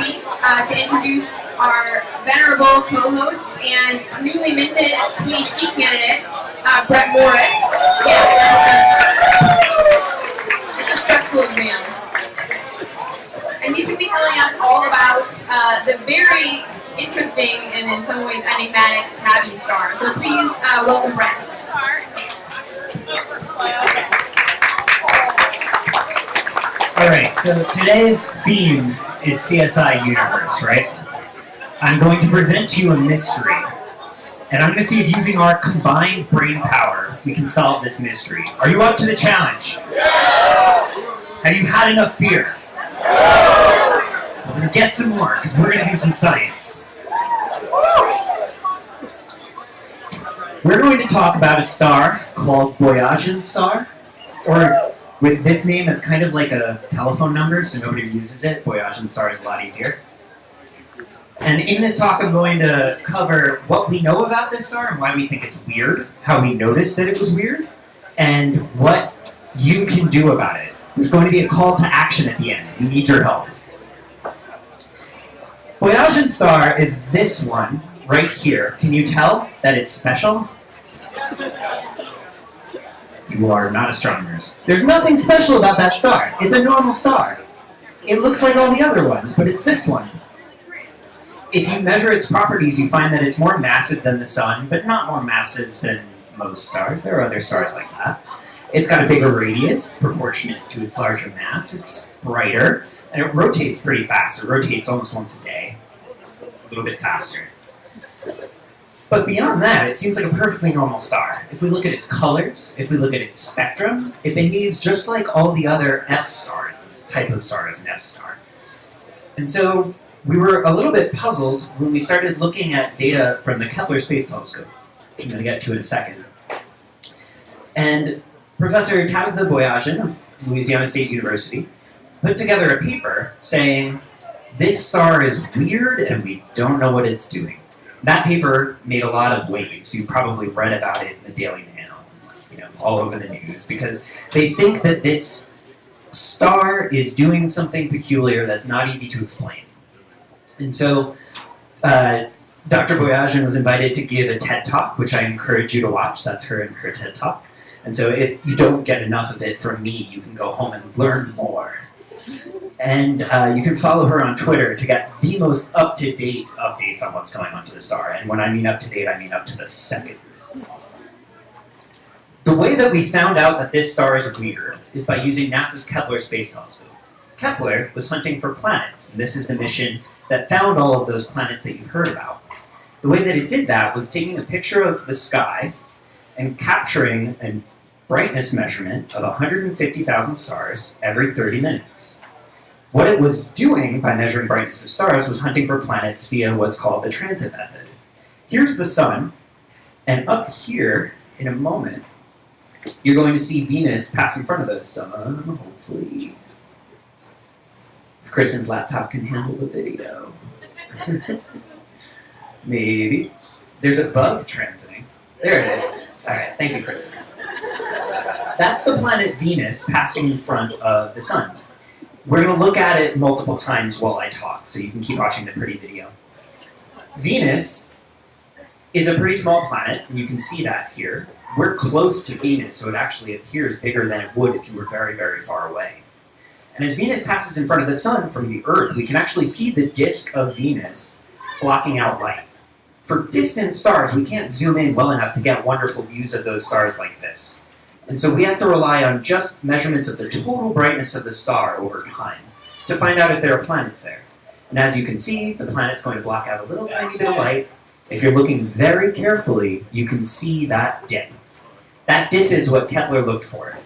happy uh, to introduce our venerable co-host and newly minted PhD candidate, uh, Brett Morris. Yeah, it's a stressful exam. And he's going to be telling us all about uh, the very interesting and in some ways enigmatic Tabby star. So please uh, welcome Brett. Alright, so today's theme is CSI Universe, right? I'm going to present to you a mystery. And I'm going to see if using our combined brain power, we can solve this mystery. Are you up to the challenge? Yeah. Have you had enough beer? We're going to get some more, because we're going to do some science. We're going to talk about a star called Boyajian star, or with this name, it's kind of like a telephone number, so nobody uses it. Boyajian star is a lot easier. And in this talk, I'm going to cover what we know about this star and why we think it's weird, how we noticed that it was weird, and what you can do about it. There's going to be a call to action at the end. We need your help. Boyajian star is this one right here. Can you tell that it's special? You are not astronomers. There's nothing special about that star. It's a normal star. It looks like all the other ones, but it's this one. If you measure its properties, you find that it's more massive than the sun, but not more massive than most stars. There are other stars like that. It's got a bigger radius, proportionate to its larger mass. It's brighter, and it rotates pretty fast. It rotates almost once a day, a little bit faster. But beyond that, it seems like a perfectly normal star. If we look at its colors, if we look at its spectrum, it behaves just like all the other F stars. This type of star is an F star. And so we were a little bit puzzled when we started looking at data from the Kepler Space Telescope, which I'm going to get to in a second. And Professor Tabitha Boyajian of Louisiana State University put together a paper saying, this star is weird and we don't know what it's doing. That paper made a lot of waves. You probably read about it in the Daily Mail, you know, all over the news, because they think that this star is doing something peculiar that's not easy to explain. And so, uh, Dr. Boyajian was invited to give a TED Talk, which I encourage you to watch. That's her and her TED Talk. And so if you don't get enough of it from me, you can go home and learn more. And uh, you can follow her on Twitter to get the most up-to-date updates on what's going on to the star. And when I mean up-to-date, I mean up to the second. The way that we found out that this star is weird is by using NASA's Kepler Space Telescope. Kepler was hunting for planets, and this is the mission that found all of those planets that you've heard about. The way that it did that was taking a picture of the sky and capturing a brightness measurement of 150,000 stars every 30 minutes. What it was doing by measuring brightness of stars was hunting for planets via what's called the transit method. Here's the sun, and up here, in a moment, you're going to see Venus pass in front of the sun, hopefully. If Kristen's laptop can handle the video. Maybe. There's a bug transiting. There it is. Alright, thank you, Kristen. That's the planet Venus passing in front of the sun. We're going to look at it multiple times while I talk, so you can keep watching the pretty video. Venus is a pretty small planet, and you can see that here. We're close to Venus, so it actually appears bigger than it would if you were very, very far away. And as Venus passes in front of the sun from the Earth, we can actually see the disk of Venus blocking out light. For distant stars, we can't zoom in well enough to get wonderful views of those stars like this. And so we have to rely on just measurements of the total brightness of the star over time to find out if there are planets there. And as you can see, the planet's going to block out a little tiny bit of light. If you're looking very carefully, you can see that dip. That dip is what Kepler looked for.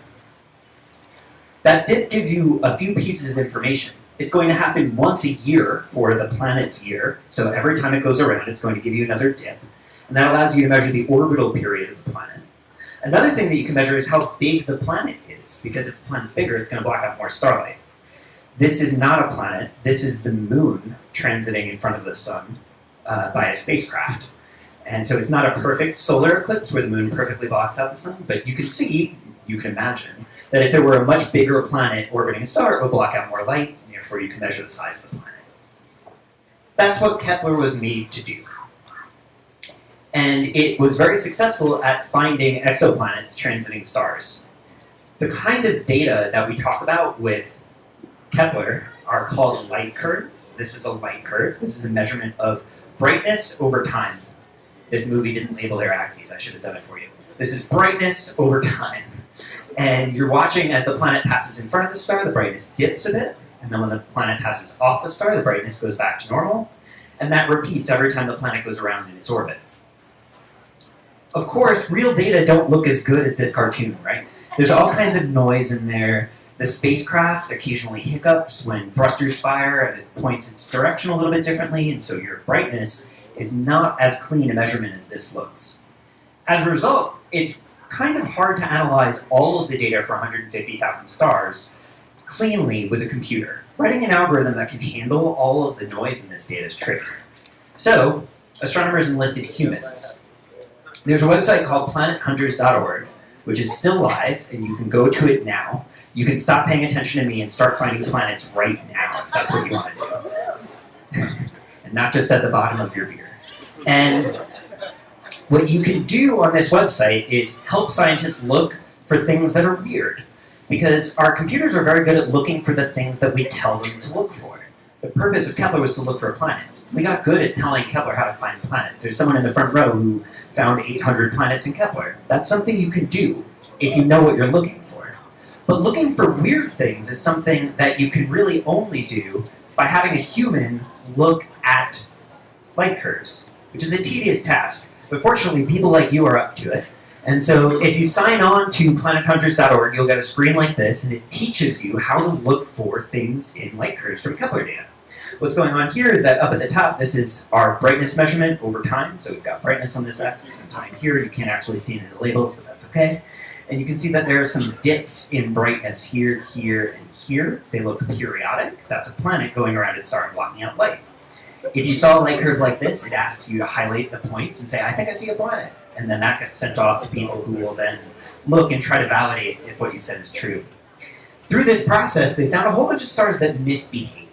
That dip gives you a few pieces of information. It's going to happen once a year for the planet's year, so every time it goes around, it's going to give you another dip. And that allows you to measure the orbital period of the planet. Another thing that you can measure is how big the planet is, because if the planet's bigger, it's going to block out more starlight. This is not a planet. This is the moon transiting in front of the sun uh, by a spacecraft. And so it's not a perfect solar eclipse where the moon perfectly blocks out the sun, but you can see, you can imagine, that if there were a much bigger planet orbiting a star, it would block out more light, and therefore you can measure the size of the planet. That's what Kepler was made to do. And it was very successful at finding exoplanets transiting stars. The kind of data that we talk about with Kepler are called light curves. This is a light curve. This is a measurement of brightness over time. This movie didn't label their axes. I should have done it for you. This is brightness over time. And you're watching as the planet passes in front of the star, the brightness dips a bit, and then when the planet passes off the star, the brightness goes back to normal, and that repeats every time the planet goes around in its orbit. Of course, real data don't look as good as this cartoon, right? There's all kinds of noise in there. The spacecraft occasionally hiccups when thrusters fire and it points its direction a little bit differently, and so your brightness is not as clean a measurement as this looks. As a result, it's kind of hard to analyze all of the data for 150,000 stars cleanly with a computer. Writing an algorithm that can handle all of the noise in this data is tricky. So, astronomers enlisted humans. There's a website called planethunters.org, which is still live, and you can go to it now. You can stop paying attention to me and start finding planets right now, if that's what you want to do. and not just at the bottom of your beer. And what you can do on this website is help scientists look for things that are weird. Because our computers are very good at looking for the things that we tell them to look for. The purpose of Kepler was to look for planets. We got good at telling Kepler how to find planets. There's someone in the front row who found 800 planets in Kepler. That's something you can do if you know what you're looking for. But looking for weird things is something that you can really only do by having a human look at light curves, which is a tedious task. But fortunately, people like you are up to it. And so if you sign on to planethunters.org, you'll get a screen like this, and it teaches you how to look for things in light curves from Kepler data. What's going on here is that up at the top, this is our brightness measurement over time. So we've got brightness on this axis and time here. You can't actually see it in the labels, but that's okay. And you can see that there are some dips in brightness here, here, and here. They look periodic. That's a planet going around its star and blocking out light. If you saw a light curve like this, it asks you to highlight the points and say, I think I see a planet. And then that gets sent off to people who will then look and try to validate if what you said is true. Through this process, they found a whole bunch of stars that misbehaved.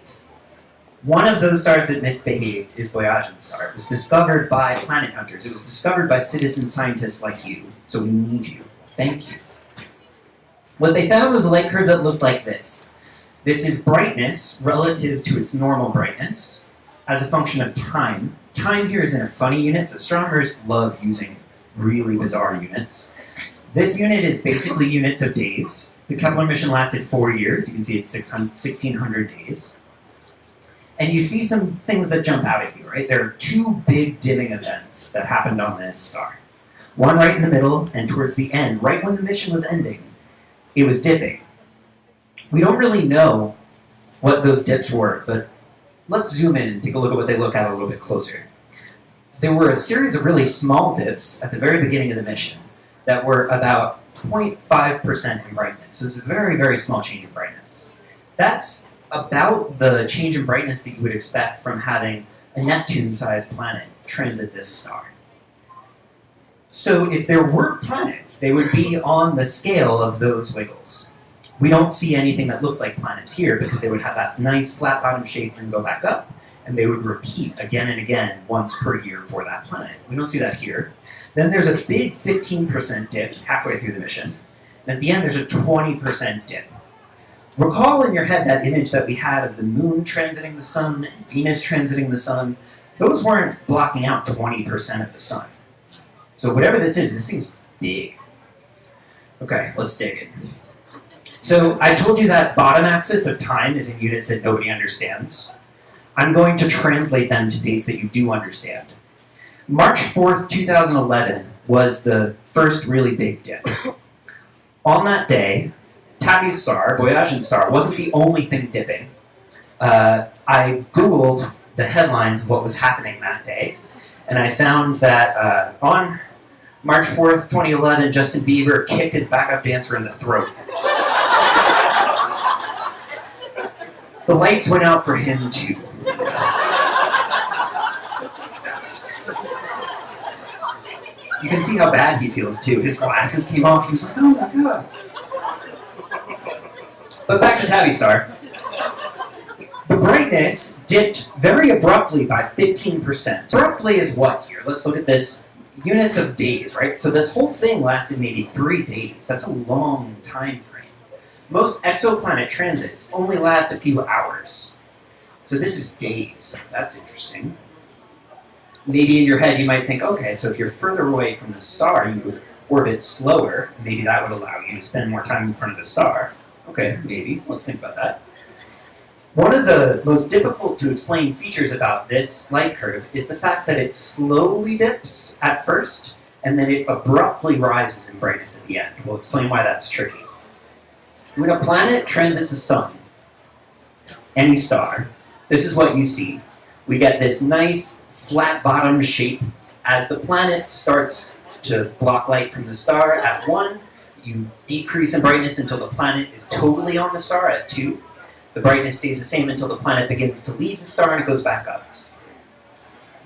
One of those stars that misbehaved is Boyajian star. It was discovered by planet hunters. It was discovered by citizen scientists like you. So we need you. Thank you. What they found was a light curve that looked like this. This is brightness relative to its normal brightness as a function of time. Time here is in a funny units. Astronomers love using really bizarre units. This unit is basically units of days. The Kepler mission lasted four years. You can see it's 1,600 days. And you see some things that jump out at you, right? There are two big dimming events that happened on this star. One right in the middle, and towards the end, right when the mission was ending, it was dipping. We don't really know what those dips were, but let's zoom in and take a look at what they look at a little bit closer. There were a series of really small dips at the very beginning of the mission that were about 0.5% in brightness. So it's a very, very small change in brightness. That's about the change in brightness that you would expect from having a Neptune-sized planet transit this star. So if there were planets, they would be on the scale of those wiggles. We don't see anything that looks like planets here because they would have that nice flat bottom shape and go back up, and they would repeat again and again once per year for that planet. We don't see that here. Then there's a big 15% dip halfway through the mission, and at the end there's a 20% dip. Recall in your head that image that we had of the moon transiting the sun and Venus transiting the sun. Those weren't blocking out 20% of the sun. So whatever this is, this thing's big. Okay, let's dig in. So I told you that bottom axis of time is in units that nobody understands. I'm going to translate them to dates that you do understand. March 4th, 2011 was the first really big dip. On that day, Tabby's star, Boyajian star, wasn't the only thing dipping. Uh, I Googled the headlines of what was happening that day, and I found that uh, on March 4th, 2011, Justin Bieber kicked his backup dancer in the throat. The lights went out for him too. You can see how bad he feels too. His glasses came off. He was like, oh my god. But back to Tabby Star. The brightness dipped very abruptly by 15%. Abruptly is what here? Let's look at this. Units of days, right? So this whole thing lasted maybe three days. That's a long time frame. Most exoplanet transits only last a few hours. So this is days. That's interesting. Maybe in your head you might think, okay, so if you're further away from the star, you would orbit slower. Maybe that would allow you to spend more time in front of the star. Okay, maybe. Let's think about that. One of the most difficult to explain features about this light curve is the fact that it slowly dips at first, and then it abruptly rises in brightness at the end. We'll explain why that's tricky. When a planet transits a sun, any star, this is what you see. We get this nice flat bottom shape. As the planet starts to block light from the star at 1, you decrease in brightness until the planet is totally on the star at 2. The brightness stays the same until the planet begins to leave the star and it goes back up.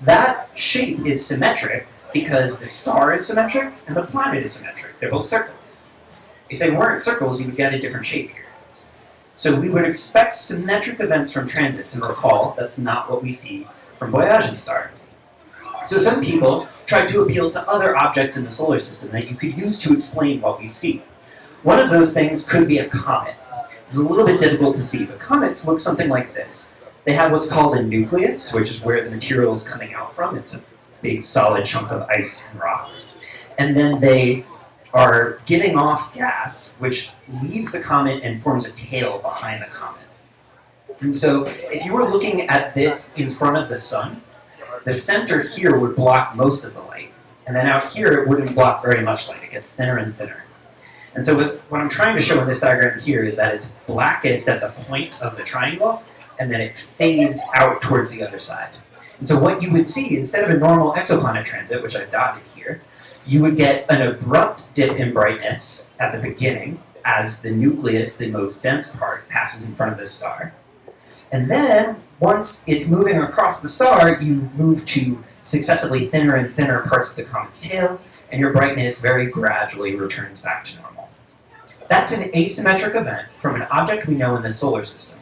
That shape is symmetric because the star is symmetric and the planet is symmetric. They're both circles. If they weren't circles, you would get a different shape here. So we would expect symmetric events from transits, and recall, that's not what we see from Boyajian star. So some people tried to appeal to other objects in the solar system that you could use to explain what we see. One of those things could be a comet. It's a little bit difficult to see, but comets look something like this. They have what's called a nucleus, which is where the material is coming out from. It's a big solid chunk of ice and rock. And then they are giving off gas, which leaves the comet and forms a tail behind the comet. And so if you were looking at this in front of the sun, the center here would block most of the light. And then out here, it wouldn't block very much light. It gets thinner and thinner. And so what, I'm trying to show in this diagram here is that it's blackest at the point of the triangle, and then it fades out towards the other side. And so what you would see, instead of a normal exoplanet transit, which I've dotted here, you would get an abrupt dip in brightness at the beginning as the nucleus, the most dense part, passes in front of the star. And then, once it's moving across the star, you move to successively thinner and thinner parts of the comet's tail, and your brightness very gradually returns back to normal. That's an asymmetric event from an object we know in the solar system.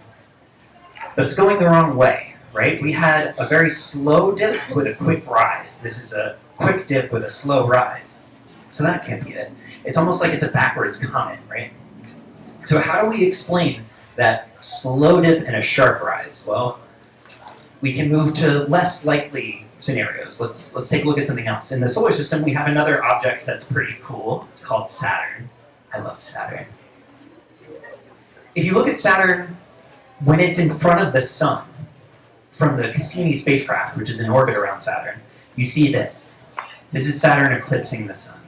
But it's going the wrong way, right? We had a very slow dip with a quick rise. This is a quick dip with a slow rise. So that can't be it. It's almost like it's a backwards comet, right? So how do we explain that slow dip and a sharp rise? Well, we can move to less likely scenarios. Let's let's take a look at something else. In the solar system, we have another object that's pretty cool. It's called Saturn. I love Saturn. If you look at Saturn when it's in front of the sun, from the Cassini spacecraft, which is in orbit around Saturn, you see this. This is Saturn eclipsing the sun.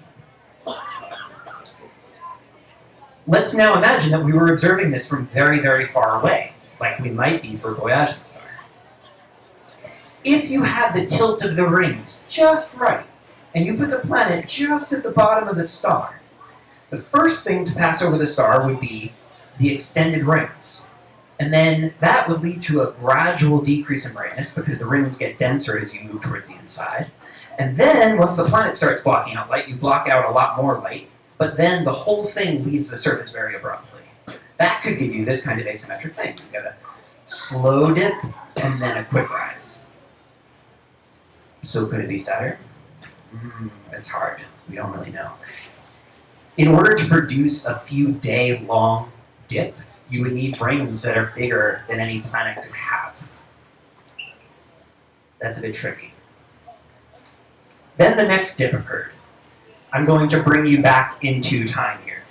Let's now imagine that we were observing this from very, very far away, like we might be for Boyajian star. If you had the tilt of the rings just right, and you put the planet just at the bottom of the star, the first thing to pass over the star would be the extended rings. And then that would lead to a gradual decrease in brightness because the rings get denser as you move towards the inside. And then, once the planet starts blocking out light, you block out a lot more light, but then the whole thing leaves the surface very abruptly. That could give you this kind of asymmetric thing. You get a slow dip and then a quick rise. So could it be Saturn? Mm, it's hard. We don't really know. In order to produce a few day long dip, you would need rings that are bigger than any planet could have. That's a bit tricky. Then the next dip occurred. I'm going to bring you back into time here.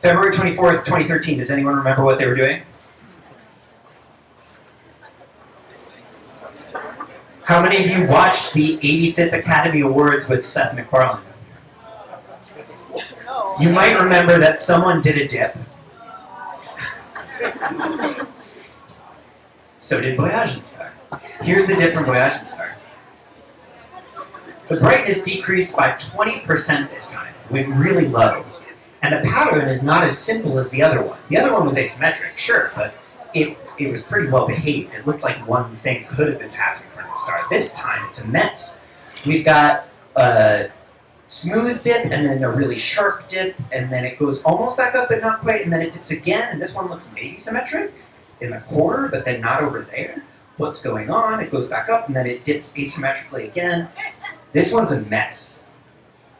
February 24th, 2013, does anyone remember what they were doing? How many of you watched the 85th Academy Awards with Seth MacFarlane? You might remember that someone did a dip. so did Boyajian star. Here's the dip from Boyajian star. The brightness decreased by 20% this time, went really low. And the pattern is not as simple as the other one. The other one was asymmetric, sure, but it, it was pretty well behaved. It looked like one thing could have been passing from the star. This time, it's immense. We've got a smooth dip, and then a really sharp dip, and then it goes almost back up, but not quite, and then it dips again, and this one looks maybe symmetric in the core, but then not over there. what's going on. It goes back up and then it dips asymmetrically again. This one's a mess.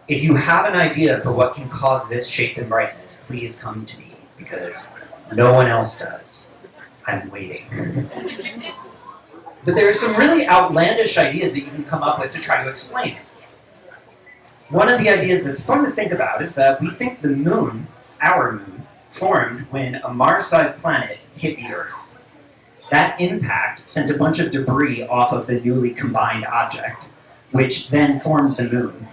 If you have an idea for what can cause this shape and brightness, please come to me because no one else does. I'm waiting. but there are some really outlandish ideas that you can come up with to try to explain it. One of the ideas that's fun to think about is that we think the moon, our moon, formed when a Mars-sized planet hit the Earth. That impact sent a bunch of debris off of the newly combined object, which then formed the moon.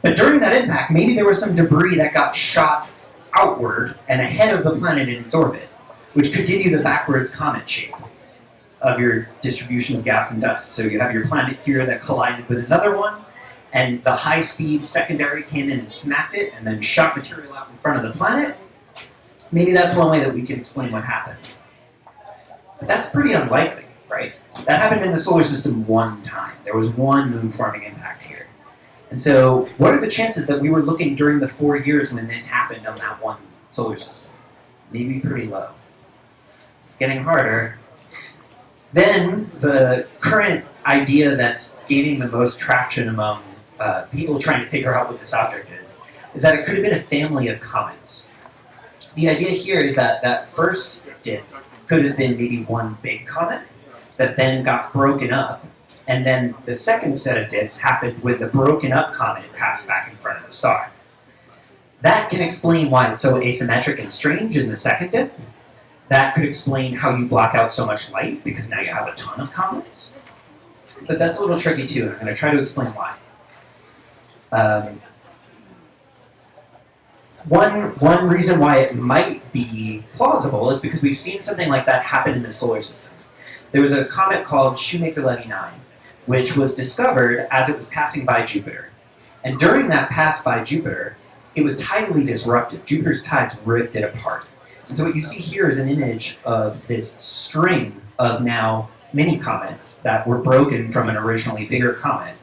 But during that impact, maybe there was some debris that got shot outward and ahead of the planet in its orbit, which could give you the backwards comet shape of your distribution of gas and dust. So you have your planet here that collided with another one, and the high-speed secondary came in and smacked it, and then shot material out in front of the planet. Maybe that's one way that we can explain what happened. But that's pretty unlikely, right? That happened in the solar system one time. There was one moon-forming impact here. And so, what are the chances that we were looking during the four years when this happened on that one solar system? Maybe pretty low. It's getting harder. Then, the current idea that's gaining the most traction among uh, people trying to figure out what this object is, is that it could have been a family of comets. The idea here is that that first dip could have been maybe one big comet that then got broken up, and then the second set of dips happened when the broken up comet passed back in front of the star. That can explain why it's so asymmetric and strange in the second dip. That could explain how you block out so much light, because now you have a ton of comets. But that's a little tricky too, and I'm going to try to explain why. Um, one, one reason why it might be plausible is because we've seen something like that happen in the solar system. There was a comet called Shoemaker-Levy 9, which was discovered as it was passing by Jupiter. And during that pass by Jupiter, it was tidally disrupted. Jupiter's tides ripped it apart. And so what you see here is an image of this string of now mini comets that were broken from an originally bigger comet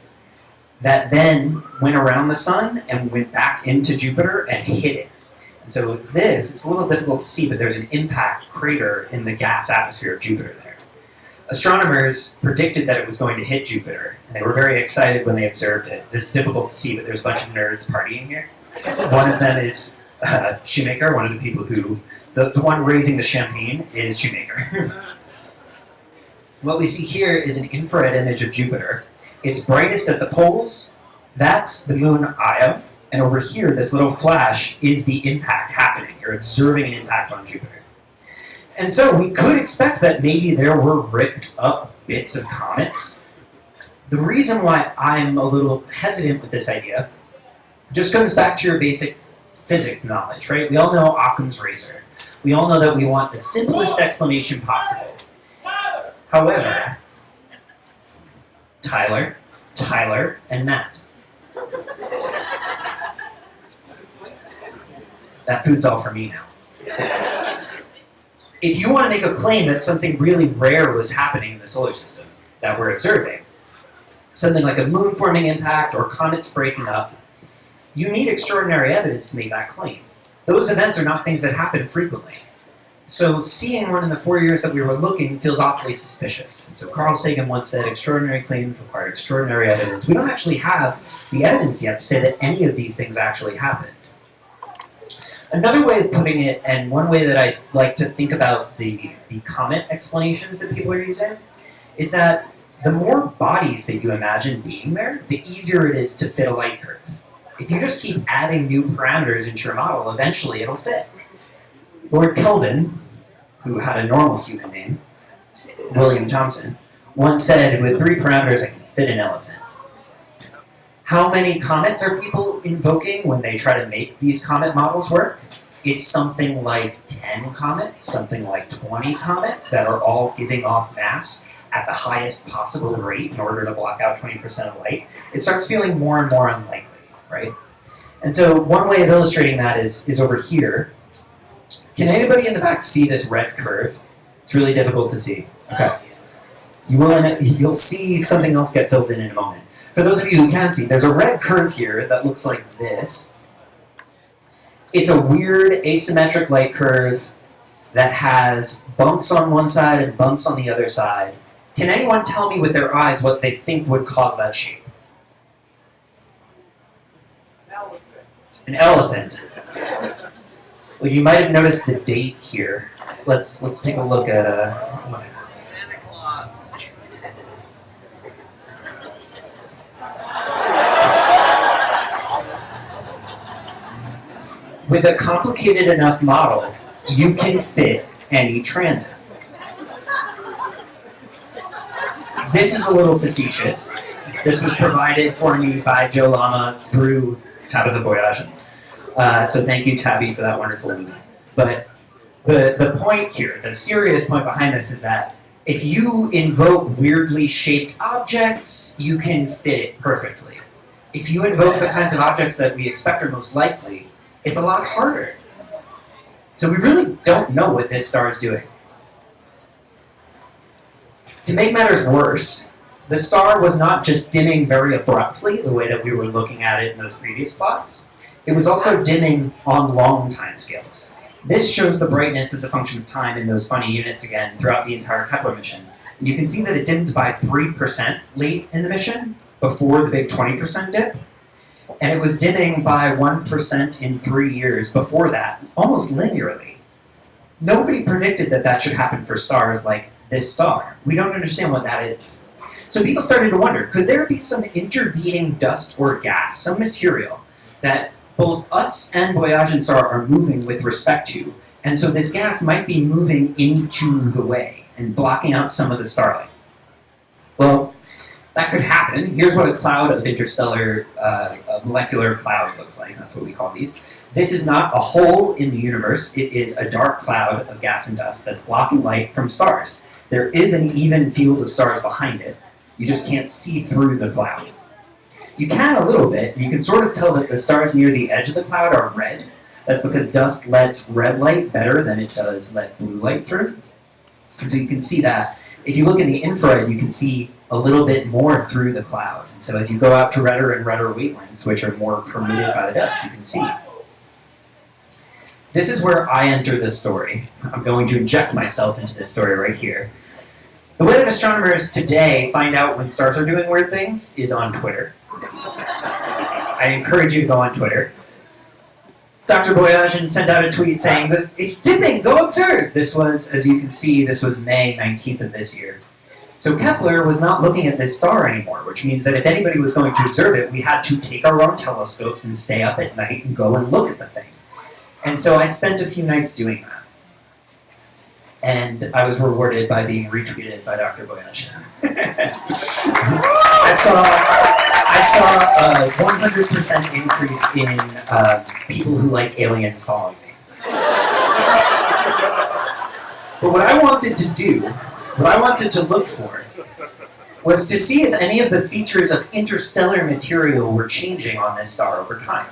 that then went around the sun and went back into Jupiter and hit it. And so this, it's a little difficult to see, but there's an impact crater in the gas atmosphere of Jupiter. Astronomers predicted that it was going to hit Jupiter, and they were very excited when they observed it. This is difficult to see, but there's a bunch of nerds partying here. One of them is uh, Shoemaker, one of the people who, the, the one raising the champagne is Shoemaker. what we see here is an infrared image of Jupiter, it's brightest at the poles. That's the moon Io. And over here, this little flash is the impact happening. You're observing an impact on Jupiter. And so we could expect that maybe there were ripped up bits of comets. The reason why I'm a little hesitant with this idea just comes back to your basic physics knowledge, right? We all know Occam's razor. We all know that we want the simplest explanation possible. However, Tyler, Tyler, and Matt. That food's all for me now. If you want to make a claim that something really rare was happening in the solar system that we're observing, something like a moon-forming impact or comets breaking up, you need extraordinary evidence to make that claim. Those events are not things that happen frequently. So seeing one in the four years that we were looking feels awfully suspicious. So Carl Sagan once said, extraordinary claims require extraordinary evidence. We don't actually have the evidence yet to say that any of these things actually happened. Another way of putting it, and one way that I like to think about the, the comet explanations that people are using, is that the more bodies that you imagine being there, the easier it is to fit a light curve. If you just keep adding new parameters into your model, eventually it'll fit. Lord Kelvin, who had a normal human name, William Thomson, once said, with three parameters I can fit an elephant. How many comets are people invoking when they try to make these comet models work? It's something like 10 comets, something like 20 comets that are all giving off mass at the highest possible rate in order to block out 20% of light. It starts feeling more and more unlikely, right? And so one way of illustrating that is, is over here, can anybody in the back see this red curve? It's really difficult to see. Okay. You will, you'll see something else get filled in in a moment. For those of you who can see, there's a red curve here that looks like this. It's a weird asymmetric light curve that has bumps on one side and bumps on the other side. Can anyone tell me with their eyes what they think would cause that shape? An elephant. Well, you might have noticed the date here. Let's let's take a look at uh. With a complicated enough model, you can fit any transit. This is a little facetious. This was provided for me by Joe Lama through Tabitha Boyajian. Uh, so thank you, Tabby, for that wonderful movie. But the, the point here, the serious point behind this is that if you invoke weirdly shaped objects, you can fit it perfectly. If you invoke the kinds of objects that we expect are most likely, it's a lot harder. So we really don't know what this star is doing. To make matters worse, the star was not just dimming very abruptly, the way that we were looking at it in those previous plots. It was also dimming on long time scales. This shows the brightness as a function of time in those funny units again throughout the entire Kepler mission. You can see that it dimmed by 3% late in the mission, before the big 20% dip. And it was dimming by 1% in three years before that, almost linearly. Nobody predicted that that should happen for stars like this star. We don't understand what that is. So people started to wonder, could there be some intervening dust or gas, some material, that both us and Boyajian star are moving with respect to, and so this gas might be moving into the way and blocking out some of the starlight? Well, that could happen. Here's what a cloud of interstellar, uh, a molecular cloud looks like. That's what we call these. This is not a hole in the universe. It is a dark cloud of gas and dust that's blocking light from stars. There is an even field of stars behind it. You just can't see through the cloud. You can a little bit. You can sort of tell that the stars near the edge of the cloud are red. That's because dust lets red light better than it does let blue light through. And so you can see that. If you look in the infrared, you can see a little bit more through the cloud. And so as you go out to redder and redder wavelengths, which are more permitted by the dust, you can see. This is where I enter the story. I'm going to inject myself into this story right here. The way that astronomers today find out when stars are doing weird things is on Twitter. I encourage you to go on Twitter. Dr. Boyajian sent out a tweet saying, it's dipping, go observe! This was, as you can see, this was May 19th of this year. So Kepler was not looking at this star anymore, which means that if anybody was going to observe it, we had to take our own telescopes and stay up at night and go and look at the thing. And so I spent a few nights doing that. And I was rewarded by being retweeted by Dr. Boyajian. I saw I saw a 100% increase in uh, people who like aliens following me. But what I wanted to do, what I wanted to look for, was to see if any of the features of interstellar material were changing on this star over time.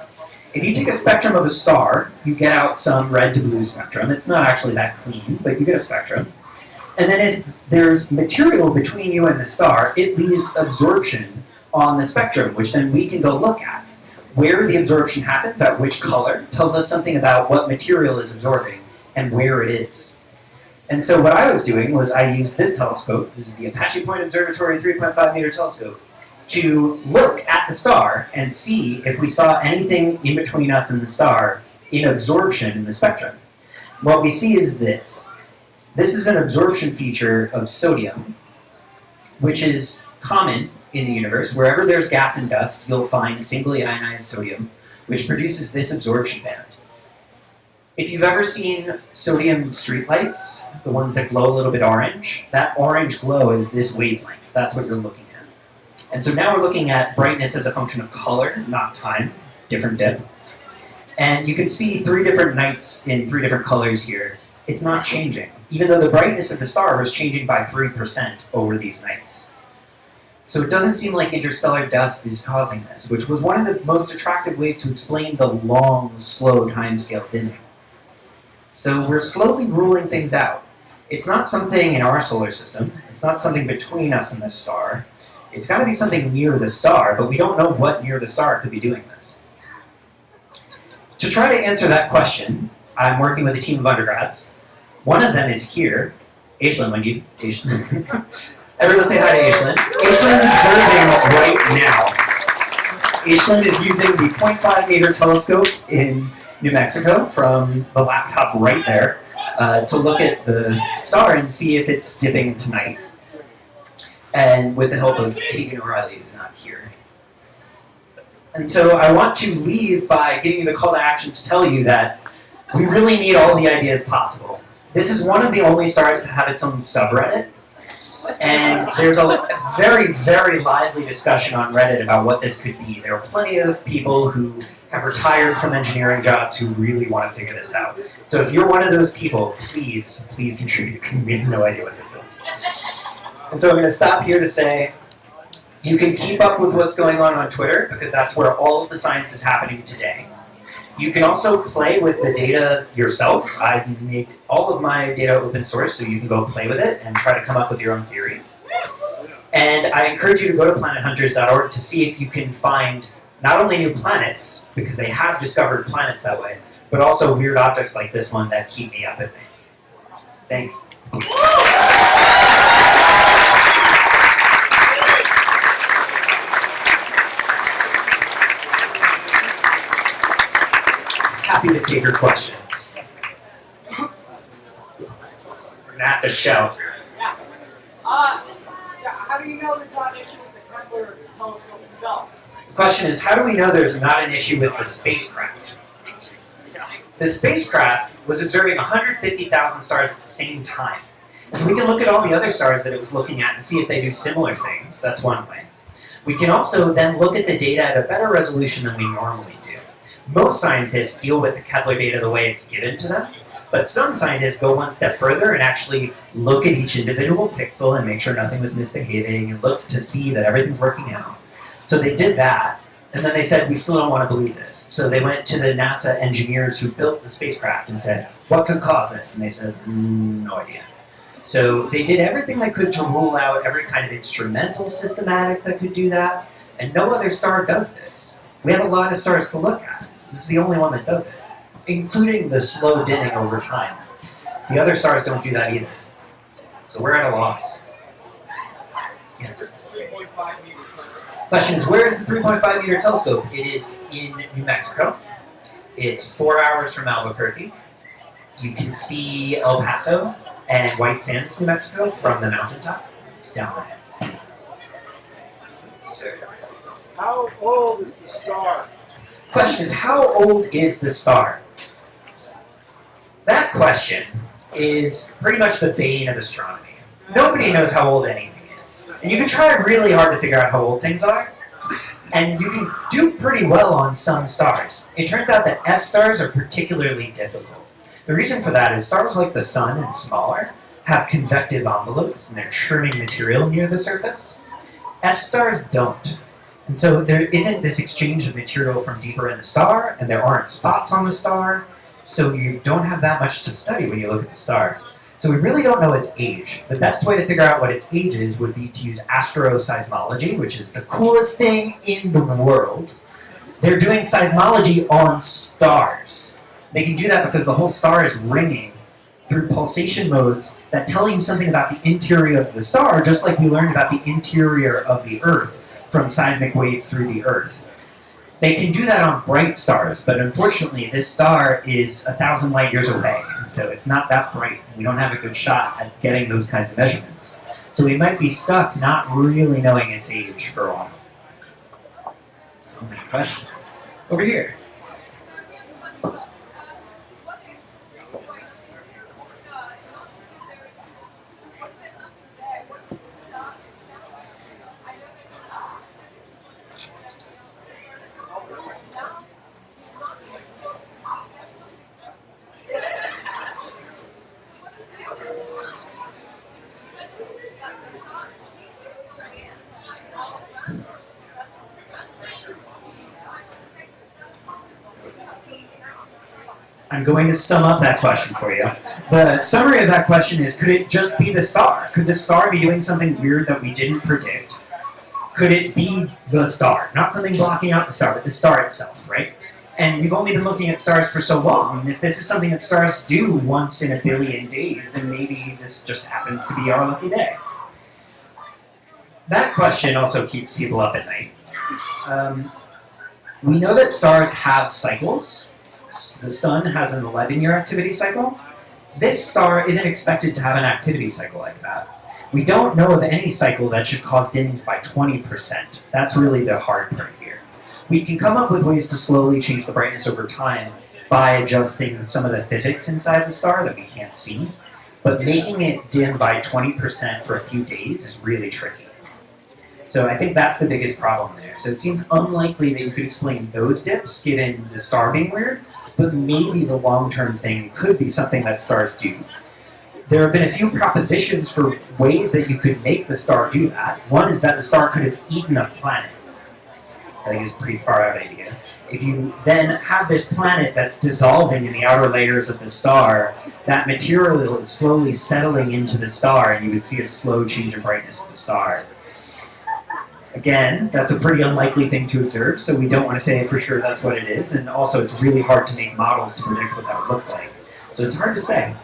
If you take a spectrum of a star, you get out some red to blue spectrum. It's not actually that clean, but you get a spectrum. And then if there's material between you and the star, it leaves absorption on the spectrum, which then we can go look at. Where the absorption happens, at which color, tells us something about what material is absorbing and where it is. And so what I was doing was I used this telescope, this is the Apache Point Observatory 3.5 meter telescope, to look at the star and see if we saw anything in between us and the star in absorption in the spectrum. What we see is this. This is an absorption feature of sodium, which is common in the universe. Wherever there's gas and dust, you'll find singly ionized sodium, which produces this absorption band. If you've ever seen sodium streetlights, the ones that glow a little bit orange, that orange glow is this wavelength. That's what you're looking at. And so now we're looking at brightness as a function of color, not time, different dip. And you can see three different nights in three different colors here. It's not changing, even though the brightness of the star was changing by 3% over these nights. So it doesn't seem like interstellar dust is causing this, which was one of the most attractive ways to explain the long, slow timescale dimming. So we're slowly ruling things out. It's not something in our solar system. It's not something between us and the star. It's got to be something near the star, but we don't know what near the star could be doing this. To try to answer that question, I'm working with a team of undergrads. One of them is here, Aislinn Wendy. Everyone say hi to Aishlin. Aishlin's observing right now. Aishlin is using the 0.5 meter telescope in New Mexico from the laptop right there uh, to look at the star and see if it's dipping tonight. And with the help of Tegan O'Reilly, who's not here. And so I want to leave by giving you the call to action to tell you that we really need all the ideas possible. This is one of the only stars to have its own subreddit. And there's a very, very lively discussion on Reddit about what this could be. There are plenty of people who have retired from engineering jobs who really want to figure this out. So if you're one of those people, please, please contribute, we have no idea what this is. And so I'm going to stop here to say, you can keep up with what's going on on Twitter, because that's where all of the science is happening today. You can also play with the data yourself. I make all of my data open source, so you can go play with it and try to come up with your own theory. And I encourage you to go to planethunters.org to see if you can find not only new planets, because they have discovered planets that way, but also weird objects like this one that keep me up at night. Thanks. Happy to take your questions. We're have to shout. Uh, yeah, how do you know there's not an issue with the Kepler telescope itself? The question is, how do we know there's not an issue with the spacecraft? The spacecraft was observing 150,000 stars at the same time. And so we can look at all the other stars that it was looking at and see if they do similar things. That's one way. We can also then look at the data at a better resolution than we normally do. Most scientists deal with the Kepler data the way it's given to them, but some scientists go one step further and actually look at each individual pixel and make sure nothing was misbehaving and look to see that everything's working out. So they did that, and then they said, we still don't want to believe this. So they went to the NASA engineers who built the spacecraft and said, what could cause this? And they said, mm, no idea. So they did everything they could to rule out every kind of instrumental systematic that could do that, and no other star does this. We have a lot of stars to look at. This is the only one that does it, including the slow dimming over time. The other stars don't do that either. So we're at a loss. Yes. Question is, where is the 3.5 meter telescope? It is in New Mexico. It's four hours from Albuquerque. You can see El Paso and White Sands, New Mexico from the mountaintop. It's down there. How old is the star? Question is, how old is the star? That question is pretty much the bane of astronomy. Nobody knows how old anything is. And you can try really hard to figure out how old things are, and you can do pretty well on some stars. It turns out that F stars are particularly difficult. The reason for that is stars like the Sun and smaller have convective envelopes and they're churning material near the surface. F stars don't. And so there isn't this exchange of material from deeper in the star, and there aren't spots on the star, so you don't have that much to study when you look at the star. So we really don't know its age. The best way to figure out what its age is would be to use asteroseismology, which is the coolest thing in the world. They're doing seismology on stars. They can do that because the whole star is ringing through pulsation modes that tell you something about the interior of the star, just like we learned about the interior of the Earth from seismic waves through the Earth. They can do that on bright stars, but unfortunately this star is a thousand light years away, and so it's not that bright. We don't have a good shot at getting those kinds of measurements. So we might be stuck not really knowing its age for a while. So many questions. Over here. I'm going to sum up that question for you. The summary of that question is, could it just be the star? Could the star be doing something weird that we didn't predict? Could it be the star? Not something blocking out the star, but the star itself, right? And we've only been looking at stars for so long, and if this is something that stars do once in a billion days, then maybe this just happens to be our lucky day. that question also keeps people up at night. Um, we know that stars have cycles. The sun has an 11 year activity cycle. This star isn't expected to have an activity cycle like that. We don't know of any cycle that should cause dimmings by 20%. That's really the hard part here. We can come up with ways to slowly change the brightness over time by adjusting some of the physics inside the star that we can't see. But making it dim by 20% for a few days is really tricky. So I think that's the biggest problem there. So it seems unlikely that you could explain those dips given the star being weird, but maybe the long-term thing could be something that stars do. There have been a few propositions for ways that you could make the star do that. One is that the star could have eaten a planet. I think is a pretty far out idea. If you then have this planet that's dissolving in the outer layers of the star, that material is slowly settling into the star, and you would see a slow change in brightness of the star. Again, that's a pretty unlikely thing to observe, so we don't want to say for sure that's what it is, and also it's really hard to make models to predict what that would look like. So it's hard to say.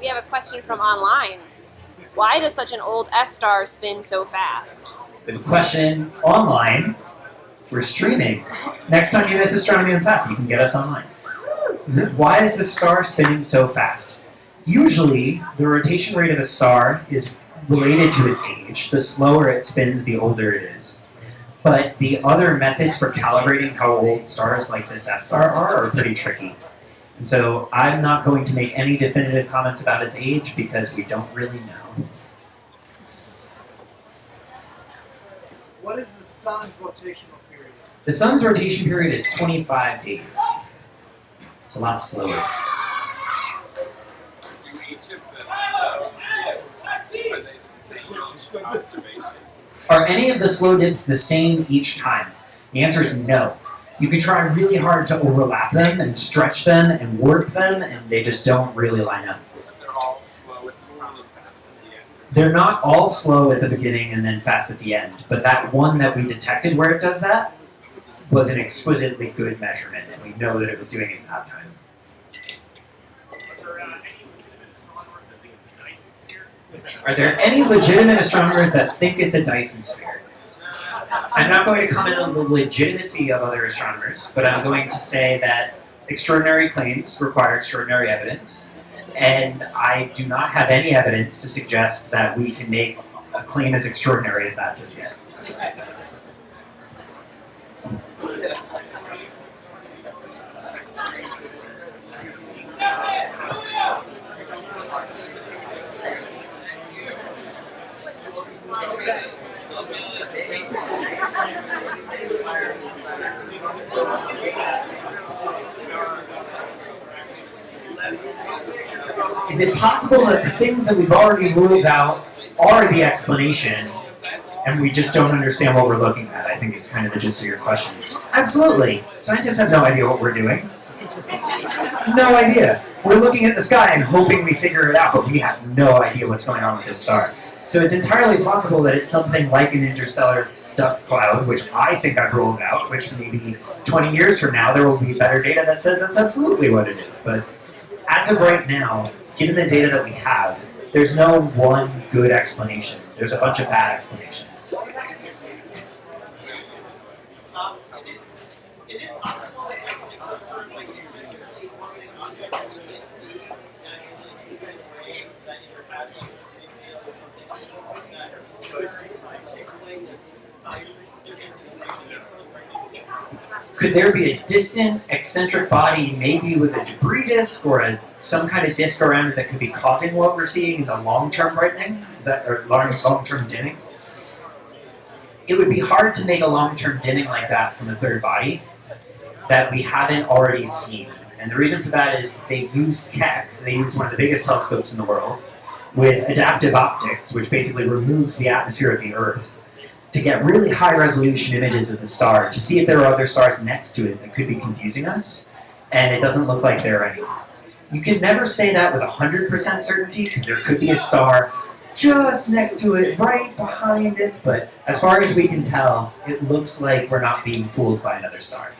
We have a question from online. Why does such an old F star spin so fast? We have a question online. We're streaming. Next time you miss Astronomy on Tap, you can get us online. Why is the star spinning so fast? Usually, the rotation rate of a star is related to its age. The slower it spins, the older it is. But the other methods for calibrating how old stars like this F star are are pretty tricky. And so I'm not going to make any definitive comments about its age because we don't really know. What is the sun's rotational period? The sun's rotation period is 25 days. It's a lot slower. Do each of the slow dips, are they the same each observation? Are any of the slow dips the same each time? The answer is no. You can try really hard to overlap them and stretch them and warp them, and they just don't really line up. They're all slow at the front and fast at the end. They're not all slow at the beginning and then fast at the end, but that one that we detected where it does that was an exquisitely good measurement, and we know that it was doing it that time. Are there any legitimate astronomers that think it's a Dyson sphere? I'm not going to comment on the legitimacy of other astronomers, but I'm going to say that extraordinary claims require extraordinary evidence, and I do not have any evidence to suggest that we can make a claim as extraordinary as that just yet. Is it possible that the things that we've already ruled out are the explanation and we just don't understand what we're looking at? I think it's kind of the gist of your question. Absolutely. Scientists have no idea what we're doing. No idea. We're looking at the sky and hoping we figure it out, but we have no idea what's going on with this star. So it's entirely possible that it's something like an interstellar dust cloud, which I think I've ruled out, which maybe 20 years from now there will be better data that says that's absolutely what it is. But as of right now, given the data that we have, there's no one good explanation. There's a bunch of bad explanations. Could there be a distant, eccentric body, maybe with a debris disk or a, some kind of disk around it that could be causing what we're seeing in the long-term brightening? Is that or long- long-term dimming? It would be hard to make a long-term dimming like that from a third body that we haven't already seen. And the reason for that is they used Keck, they used one of the biggest telescopes in the world, with adaptive optics, which basically removes the atmosphere of the Earth, to get really high resolution images of the star to see if there are other stars next to it that could be confusing us, and it doesn't look like there are any. You can never say that with 100% certainty because there could be a star just next to it, right behind it, but as far as we can tell, it looks like we're not being fooled by another star.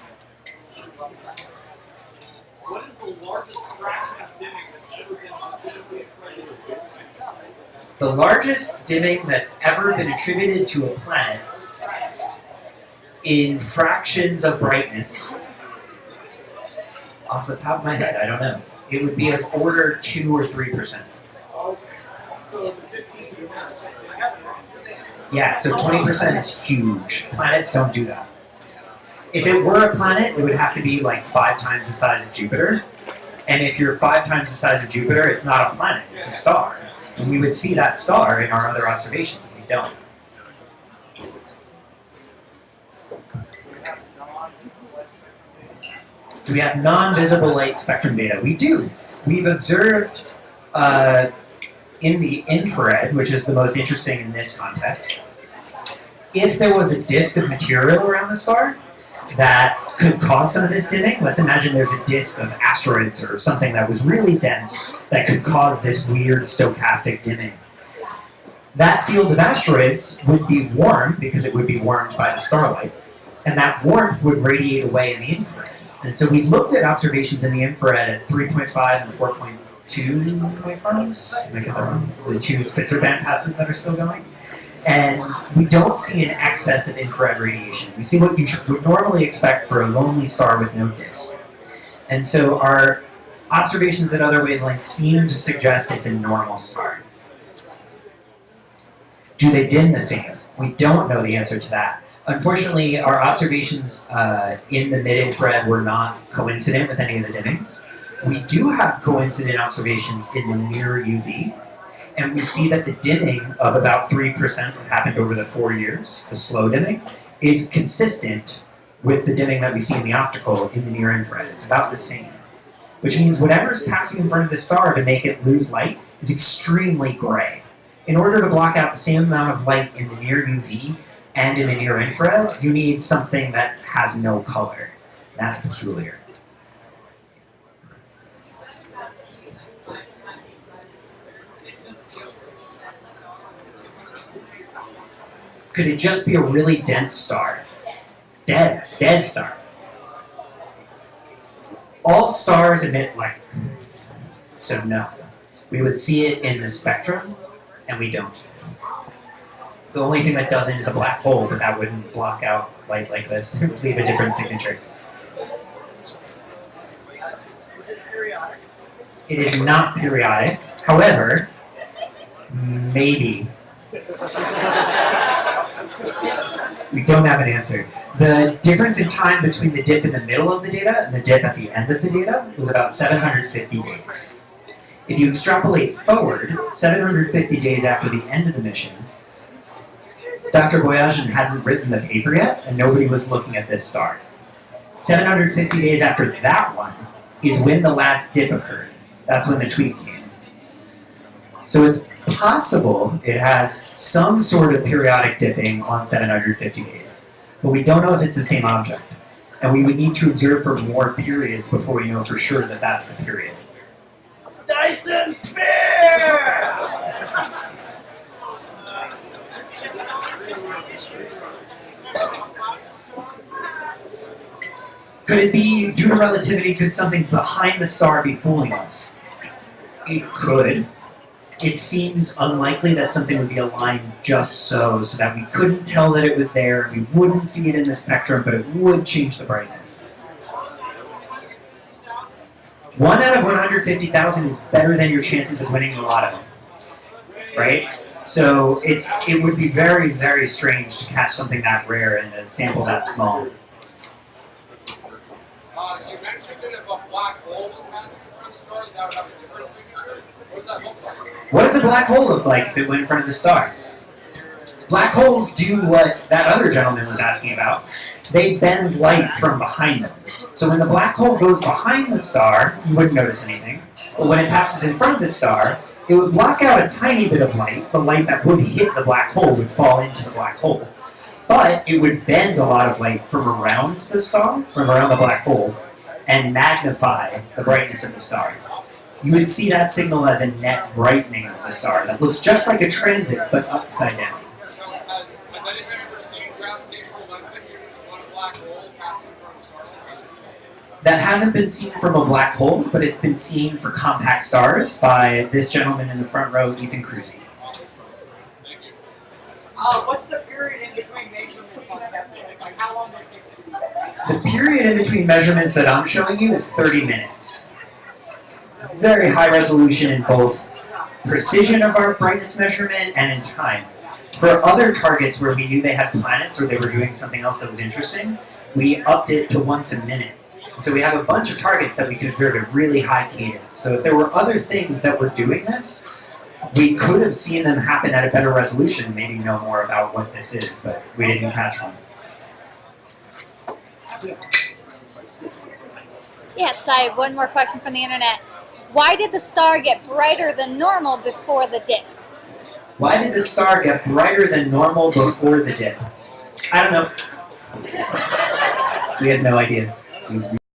What is the largest fraction of dimming that's ever been legitimately accredited? The largest dimming that's ever been attributed to a planet in fractions of brightness, off the top of my head, I don't know. It would be of order 2 or 3%. So the 15 is not just Yeah, so 20% is huge. Planets don't do that. If it were a planet, it would have to be like five times the size of Jupiter. And if you're five times the size of Jupiter, it's not a planet, it's a star. And we would see that star in our other observations, we don't. Do we have non-visible light spectrum data? We do. We've observed uh, in the infrared, which is the most interesting in this context, if there was a disk of material around the star that could cause some of this dimming, let's imagine there's a disk of asteroids or something that was really dense that could cause this weird stochastic dimming. That field of asteroids would be warm because it would be warmed by the starlight, and that warmth would radiate away in the infrared. And so we've looked at observations in the infrared at 3.5 and 4.2 microns, the two Spitzer band passes that are still going. And we don't see an excess of infrared radiation. We see what you would normally expect for a lonely star with no disk. And so our observations at other wavelengths seem to suggest it's a normal star. Do they dim the same? We don't know the answer to that. Unfortunately, our observations uh, in the mid-infrared were not coincident with any of the dimmings. We do have coincident observations in the near UV, and we see that the dimming of about 3% that happened over the four years, the slow dimming, is consistent with the dimming that we see in the optical in the near infrared. It's about the same. Which means whatever is passing in front of the star to make it lose light is extremely gray. In order to block out the same amount of light in the near UV and in the near infrared, you need something that has no color. That's peculiar. Could it just be a really dense star? Dead, dead star. All stars emit light. So no. We would see it in the spectrum, and we don't. The only thing that doesn't is a black hole, but that wouldn't block out light like this. It would leave a different signature. It is not periodic. However, maybe. We don't have an answer. The difference in time between the dip in the middle of the data and the dip at the end of the data was about 750 days. If you extrapolate forward, 750 days after the end of the mission, Dr. Boyajian hadn't written the paper yet, and nobody was looking at this star. 750 days after that one is when the last dip occurred. That's when the tweet came. So it's possible it has some sort of periodic dipping on 750 days, but we don't know if it's the same object. And we would need to observe for more periods before we know for sure that that's the period. Dyson Sphere! Could it be due to relativity? Could something behind the star be fooling us? It could. It seems unlikely that something would be aligned just so, so that we couldn't tell that it was there, we wouldn't see it in the spectrum, but it would change the brightness. One out of 150,000 is better than your chances of winning the lotto, right? So it's it would be very, very strange to catch something that rare in a sample that small. Uh, you mentioned that if a black hole was passing in front of the star, that would have a different signature. What does a black hole look like if it went in front of the star? Black holes do what that other gentleman was asking about. They bend light from behind them. So when the black hole goes behind the star, you wouldn't notice anything. But when it passes in front of the star, it would block out a tiny bit of light. The light that would hit the black hole would fall into the black hole. But it would bend a lot of light from around the star, from around the black hole, and magnify the brightness of the star. You would see that signal as a net brightening of the star that looks just like a transit, but upside down. So, has, has anyone ever seen gravitational lensing used on a black hole passing in front of a star? That hasn't been seen from a black hole, but it's been seen for compact stars by this gentleman in the front row, Ethan Kruse. Uh, what's the period in between measurements on Kepler? Like how long did it take? The period in between measurements that I'm showing you is 30 minutes. Very high resolution in both precision of our brightness measurement and in time. For other targets where we knew they had planets or they were doing something else that was interesting, we upped it to once a minute. So we have a bunch of targets that we can observe at really high cadence. So if there were other things that were doing this, we could have seen them happen at a better resolution, maybe know more about what this is, but we didn't catch one. Yes, I have one more question from the internet. Why did the star get brighter than normal before the dip? Why did the star get brighter than normal before the dip? I don't know. We have no idea.